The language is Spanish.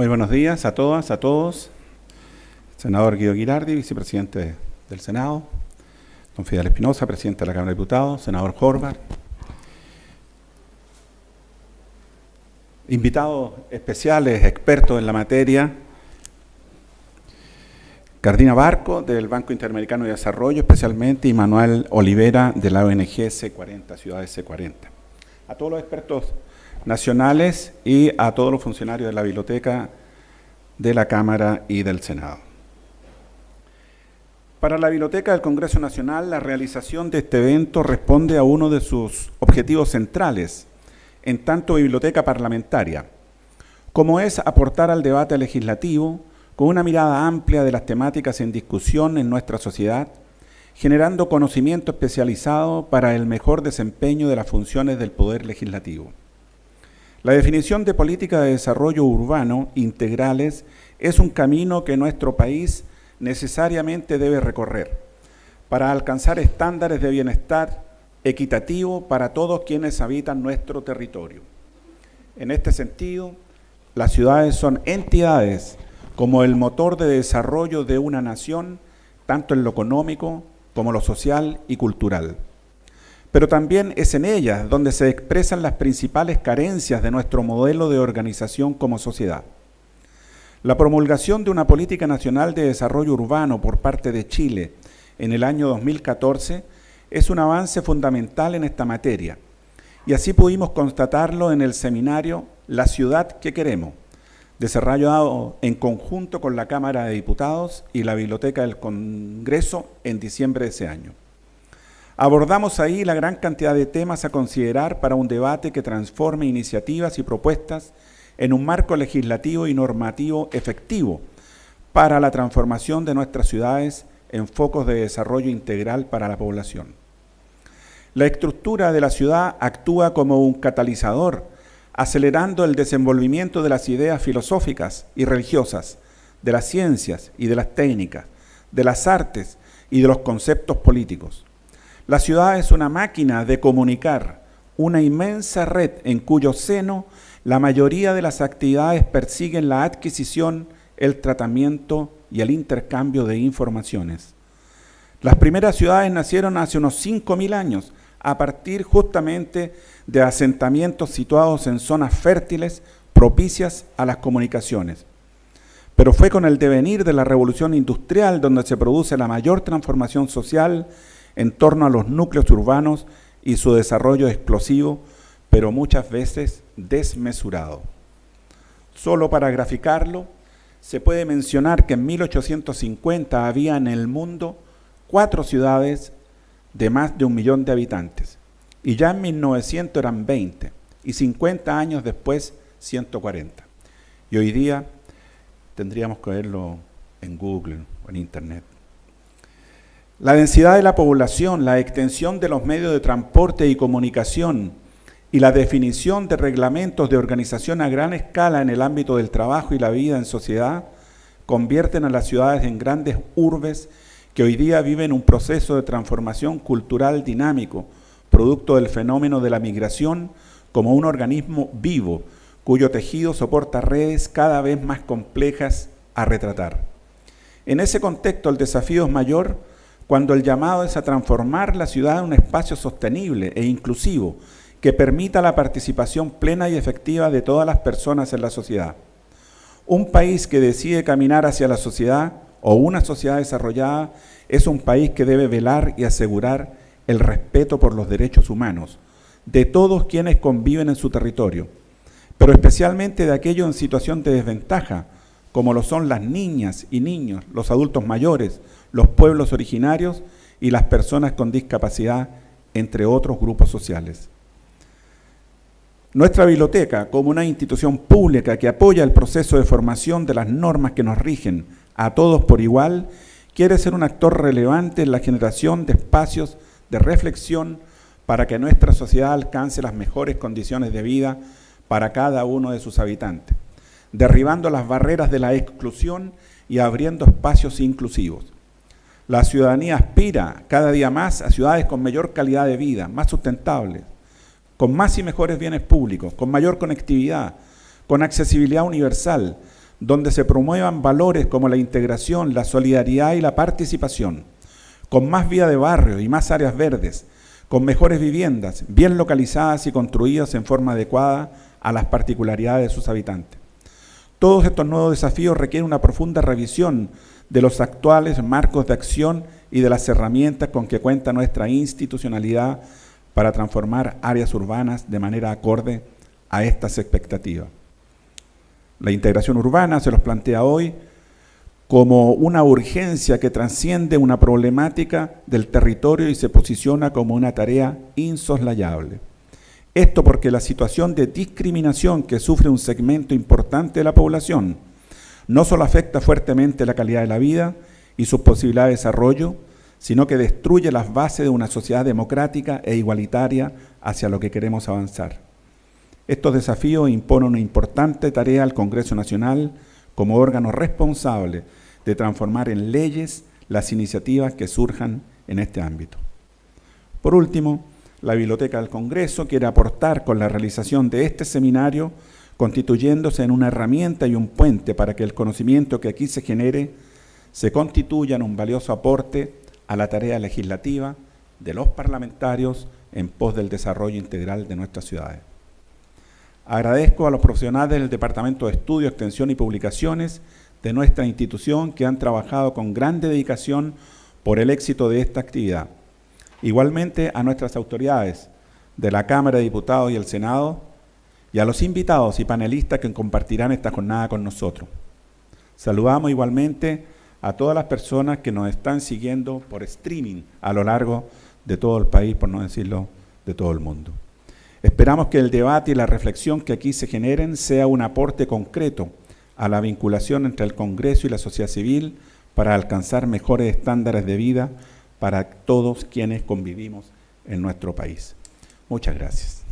Muy buenos días a todas, a todos. Senador Guido Girardi, vicepresidente del Senado. Don Fidel Espinosa, presidente de la Cámara de Diputados. Senador Horvath. Invitados especiales, expertos en la materia. Cardina Barco, del Banco Interamericano de Desarrollo, especialmente, y Manuel Olivera, de la ONG C40, Ciudades C40. A todos los expertos nacionales y a todos los funcionarios de la biblioteca de la Cámara y del Senado. Para la Biblioteca del Congreso Nacional, la realización de este evento responde a uno de sus objetivos centrales, en tanto biblioteca parlamentaria, como es aportar al debate legislativo con una mirada amplia de las temáticas en discusión en nuestra sociedad, generando conocimiento especializado para el mejor desempeño de las funciones del Poder Legislativo. La definición de política de desarrollo urbano integrales es un camino que nuestro país necesariamente debe recorrer para alcanzar estándares de bienestar equitativo para todos quienes habitan nuestro territorio. En este sentido, las ciudades son entidades como el motor de desarrollo de una nación, tanto en lo económico como lo social y cultural pero también es en ellas donde se expresan las principales carencias de nuestro modelo de organización como sociedad. La promulgación de una política nacional de desarrollo urbano por parte de Chile en el año 2014 es un avance fundamental en esta materia, y así pudimos constatarlo en el seminario La ciudad que queremos, desarrollado en conjunto con la Cámara de Diputados y la Biblioteca del Congreso en diciembre de ese año. Abordamos ahí la gran cantidad de temas a considerar para un debate que transforme iniciativas y propuestas en un marco legislativo y normativo efectivo para la transformación de nuestras ciudades en focos de desarrollo integral para la población. La estructura de la ciudad actúa como un catalizador, acelerando el desenvolvimiento de las ideas filosóficas y religiosas, de las ciencias y de las técnicas, de las artes y de los conceptos políticos. La ciudad es una máquina de comunicar, una inmensa red en cuyo seno la mayoría de las actividades persiguen la adquisición, el tratamiento y el intercambio de informaciones. Las primeras ciudades nacieron hace unos 5.000 años, a partir justamente de asentamientos situados en zonas fértiles propicias a las comunicaciones. Pero fue con el devenir de la revolución industrial donde se produce la mayor transformación social en torno a los núcleos urbanos y su desarrollo explosivo, pero muchas veces desmesurado. Solo para graficarlo, se puede mencionar que en 1850 había en el mundo cuatro ciudades de más de un millón de habitantes, y ya en 1900 eran 20, y 50 años después 140. Y hoy día tendríamos que verlo en Google o en Internet. La densidad de la población, la extensión de los medios de transporte y comunicación y la definición de reglamentos de organización a gran escala en el ámbito del trabajo y la vida en sociedad convierten a las ciudades en grandes urbes que hoy día viven un proceso de transformación cultural dinámico, producto del fenómeno de la migración como un organismo vivo, cuyo tejido soporta redes cada vez más complejas a retratar. En ese contexto el desafío es mayor cuando el llamado es a transformar la ciudad en un espacio sostenible e inclusivo que permita la participación plena y efectiva de todas las personas en la sociedad. Un país que decide caminar hacia la sociedad o una sociedad desarrollada es un país que debe velar y asegurar el respeto por los derechos humanos de todos quienes conviven en su territorio, pero especialmente de aquellos en situación de desventaja, como lo son las niñas y niños, los adultos mayores, los pueblos originarios y las personas con discapacidad, entre otros grupos sociales. Nuestra biblioteca, como una institución pública que apoya el proceso de formación de las normas que nos rigen a todos por igual, quiere ser un actor relevante en la generación de espacios de reflexión para que nuestra sociedad alcance las mejores condiciones de vida para cada uno de sus habitantes, derribando las barreras de la exclusión y abriendo espacios inclusivos. La ciudadanía aspira cada día más a ciudades con mayor calidad de vida, más sustentables, con más y mejores bienes públicos, con mayor conectividad, con accesibilidad universal, donde se promuevan valores como la integración, la solidaridad y la participación, con más vía de barrio y más áreas verdes, con mejores viviendas, bien localizadas y construidas en forma adecuada a las particularidades de sus habitantes. Todos estos nuevos desafíos requieren una profunda revisión de los actuales marcos de acción y de las herramientas con que cuenta nuestra institucionalidad para transformar áreas urbanas de manera acorde a estas expectativas. La integración urbana se los plantea hoy como una urgencia que trasciende una problemática del territorio y se posiciona como una tarea insoslayable. Esto porque la situación de discriminación que sufre un segmento importante de la población no solo afecta fuertemente la calidad de la vida y sus posibilidades de desarrollo, sino que destruye las bases de una sociedad democrática e igualitaria hacia lo que queremos avanzar. Estos desafíos imponen una importante tarea al Congreso Nacional como órgano responsable de transformar en leyes las iniciativas que surjan en este ámbito. Por último, la Biblioteca del Congreso quiere aportar con la realización de este seminario, constituyéndose en una herramienta y un puente para que el conocimiento que aquí se genere se constituya en un valioso aporte a la tarea legislativa de los parlamentarios en pos del desarrollo integral de nuestras ciudades. Agradezco a los profesionales del Departamento de Estudio, Extensión y Publicaciones de nuestra institución que han trabajado con gran dedicación por el éxito de esta actividad Igualmente a nuestras autoridades de la Cámara de Diputados y el Senado y a los invitados y panelistas que compartirán esta jornada con nosotros. Saludamos igualmente a todas las personas que nos están siguiendo por streaming a lo largo de todo el país, por no decirlo de todo el mundo. Esperamos que el debate y la reflexión que aquí se generen sea un aporte concreto a la vinculación entre el Congreso y la sociedad civil para alcanzar mejores estándares de vida para todos quienes convivimos en nuestro país. Muchas gracias.